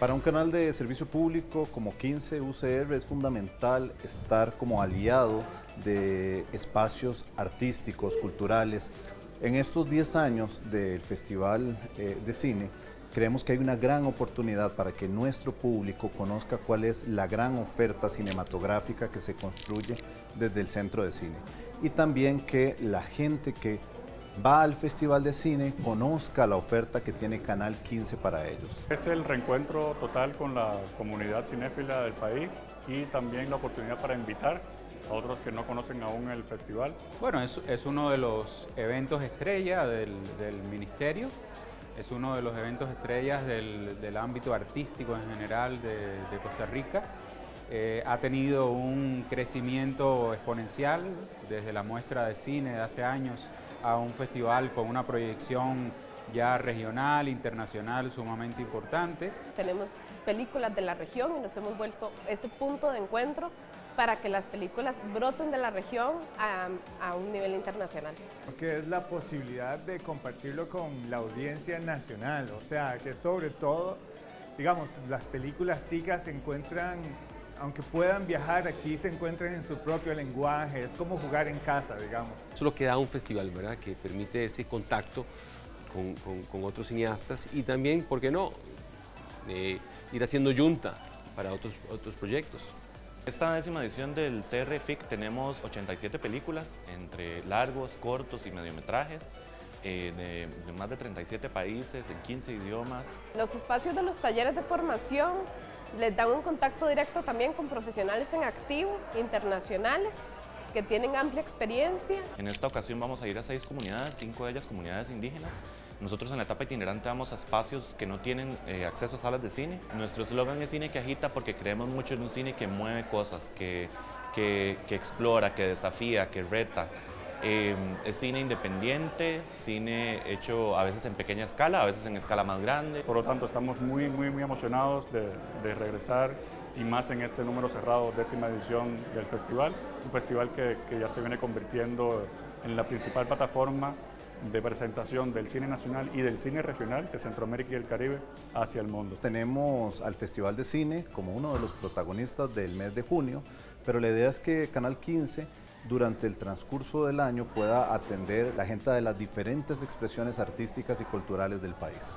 Para un canal de servicio público como 15 UCR es fundamental estar como aliado de espacios artísticos, culturales. En estos 10 años del Festival eh, de Cine, creemos que hay una gran oportunidad para que nuestro público conozca cuál es la gran oferta cinematográfica que se construye desde el Centro de Cine. Y también que la gente que va al Festival de Cine, conozca la oferta que tiene Canal 15 para ellos. Es el reencuentro total con la comunidad cinéfila del país y también la oportunidad para invitar a otros que no conocen aún el festival. Bueno, es, es uno de los eventos estrella del, del, ministerio, es uno de los eventos estrellas del, del ámbito artístico en general de, de Costa Rica. Eh, ha tenido un crecimiento exponencial desde la muestra de cine de hace años a un festival con una proyección ya regional, internacional, sumamente importante. Tenemos películas de la región y nos hemos vuelto ese punto de encuentro para que las películas broten de la región a, a, un nivel internacional. Que es la posibilidad de compartirlo con la audiencia nacional, o sea, que sobre todo, digamos, las películas ticas se encuentran aunque puedan viajar, aquí se encuentran en su propio lenguaje, es como jugar en casa, digamos. Eso es lo que da un festival, ¿verdad? Que permite ese contacto con, con, con otros cineastas y también, ¿por qué no?, eh, ir haciendo yunta para otros, otros proyectos. Esta décima edición del CRFIC tenemos 87 películas, entre largos, cortos y mediometrajes, eh, de, de, más de 37 países, en 15 idiomas. Los espacios de los talleres de formación les dan un contacto directo también con profesionales en activo, internacionales, que tienen amplia experiencia. En esta ocasión vamos a ir a seis comunidades, cinco de ellas comunidades indígenas. Nosotros en la etapa itinerante vamos a espacios que no tienen eh, acceso a salas de cine. Nuestro eslogan es cine que agita porque creemos mucho en un cine que mueve cosas, que, que, que explora, que desafía, que reta. Eh, es cine independiente, cine hecho a veces en pequeña escala, a veces en escala más grande. Por lo tanto, estamos muy, muy, muy emocionados de, de regresar y más en este número cerrado, décima edición del festival, un festival que, que ya se viene convirtiendo en la principal plataforma de presentación del cine nacional y del cine regional de Centroamérica y el Caribe hacia el mundo. Tenemos al Festival de Cine como uno de los protagonistas del mes de junio, pero la idea es que Canal 15 durante el transcurso del año pueda atender la gente de las diferentes expresiones artísticas y culturales del país.